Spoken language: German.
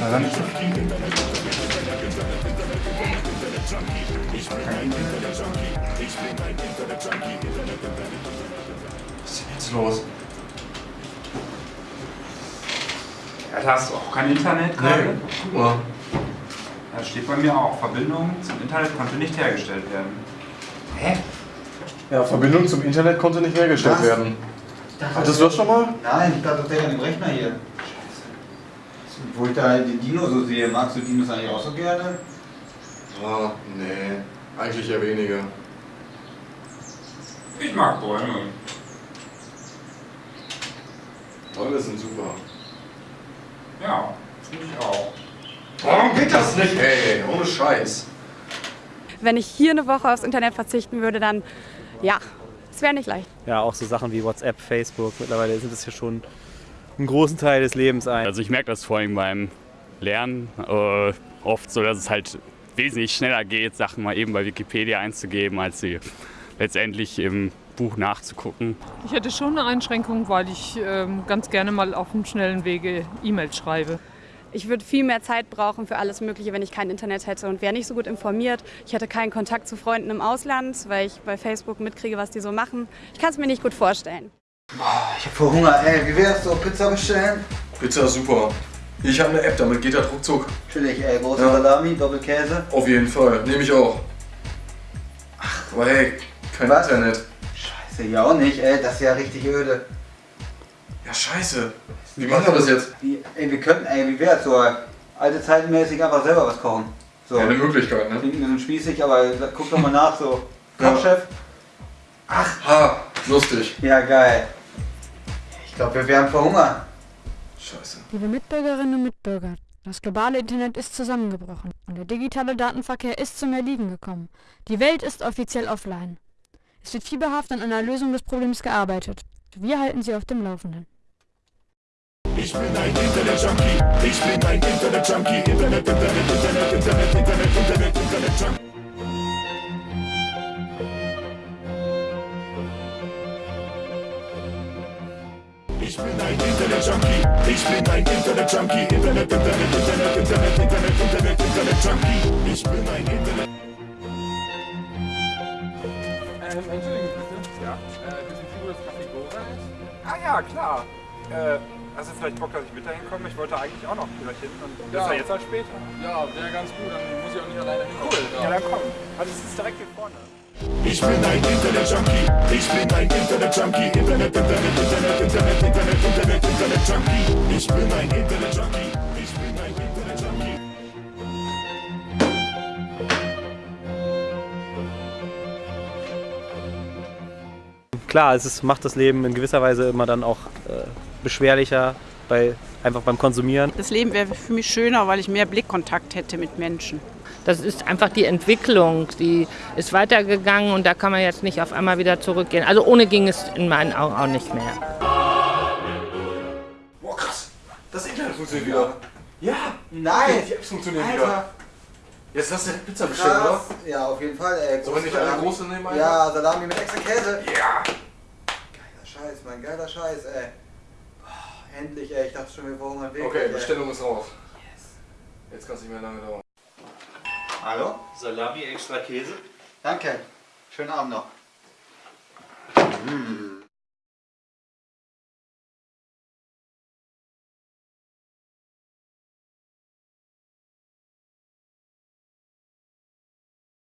Na dann. Was ist denn jetzt los? Ja, da hast du auch kein Internet gerade? guck mal. Da steht bei mir auch, Verbindung zum Internet konnte nicht hergestellt werden. Hä? Ja, Verbindung zum Internet konnte nicht hergestellt Was? werden. Hattest du das schon mal? Nein, ich dachte, das wäre an dem Rechner hier. Wo ich da den Dino so sehe, magst du Dinos eigentlich auch so gerne? Ah, nee. Eigentlich eher weniger. Ich mag Bäume. Bäume sind super. Ja, finde ich auch. Warum geht das nicht, ey? Ohne Scheiß. Wenn ich hier eine Woche aufs Internet verzichten würde, dann ja, es wäre nicht leicht. ja, auch so Sachen wie WhatsApp, Facebook, mittlerweile sind es ja schon einen großen Teil des Lebens ein. Also ich merke das vor allem beim Lernen äh, oft so, dass es halt wesentlich schneller geht, Sachen mal eben bei Wikipedia einzugeben, als sie letztendlich im Buch nachzugucken. Ich hätte schon eine Einschränkung, weil ich ähm, ganz gerne mal auf dem schnellen Wege E-Mails schreibe. Ich würde viel mehr Zeit brauchen für alles Mögliche, wenn ich kein Internet hätte und wäre nicht so gut informiert. Ich hätte keinen Kontakt zu Freunden im Ausland, weil ich bei Facebook mitkriege, was die so machen. Ich kann es mir nicht gut vorstellen. Ich hab voll Hunger, ey. Wie wär's so? Pizza bestellen? Pizza ist super. Ich habe eine App, damit geht das ruckzuck. Chillig, ey. Große Ja. Salami, Doppelkäse. Auf jeden Fall. Nehme ich auch. Ach, aber hey, kein Was? Internet. Scheiße, ja auch nicht, ey. Das ist ja richtig öde. Ja, scheiße. Wie machen wir das jetzt? Wie, ey, wir könnten, ey, wie wär's so? Alte zeitenmäßig einfach selber was kochen. So. Ja, eine Möglichkeit, ne? Klingt ein bisschen spießig, aber guck doch mal nach, so. Ja. Kochchef? Ha, lustig. Ja, geil. Ich glaube, wir werden verhungern. Scheiße. Liebe Mitbürgerinnen und Mitbürger, das globale Internet ist zusammengebrochen und der digitale Datenverkehr ist zum Erliegen gekommen. Die Welt ist offiziell offline. Es wird fieberhaft an einer Lösung des Problems gearbeitet. Wir halten Sie auf dem Laufenden. Ich bin ein Internet-Junkie. Ich bin ein Internet-Junkie. Internet, Internet, Internet, Internet, Internet, Internet, Internet-Junkie. Ich bin ein Internet-Junkie. Ich bin ein Internet-Junkie. Ähm, entschuldigen bitte. Ja? Äh, wissen Sie, wo das Café ist? Ah ja, klar. Äh, hast du vielleicht Bock, dass ich mit dahin komme? Ich wollte eigentlich auch noch gleich hin. Und ja jetzt halt später. Ja, wäre ganz gut, dann muss ich auch nicht alleine hin. Cool, ja, dann komm. Also es ist direkt hier vorne. Ich bin ein Internet-Junkie. Ich bin ein Internet-Junkie. Internet, Internet, Internet, Internet, Internet, Internet, Internet-Junkie. Ich bin ein Internet-Junkie. Ich bin ein Internet-Junkie. Klar, es ist, macht das Leben in gewisser Weise immer dann auch äh, beschwerlicher, bei, einfach beim Konsumieren. Das Leben wäre für mich schöner, weil ich mehr Blickkontakt hätte mit Menschen. Das ist einfach die Entwicklung, die ist weitergegangen und da kann man jetzt nicht auf einmal wieder zurückgehen. Also ohne ging es in meinen Augen auch nicht mehr. Boah, krass. Das Internet funktioniert wieder. Ja. Nein. Die Apps funktionieren Alter. wieder. Jetzt hast du Pizza bestellt, oder? Ja, auf jeden Fall, ey. Sollen wir nicht eine große nehmen, Alter? Ja, Salami mit extra Käse. Ja. Geiler Scheiß, mein geiler Scheiß, ey. Endlich, ey. Ich dachte schon, wir verhungern wirklich. Okay, ey. Bestellung ist raus. Jetzt kann es nicht mehr lange dauern. Hallo? Salami extra Käse. Danke. Schönen Abend noch. Mm.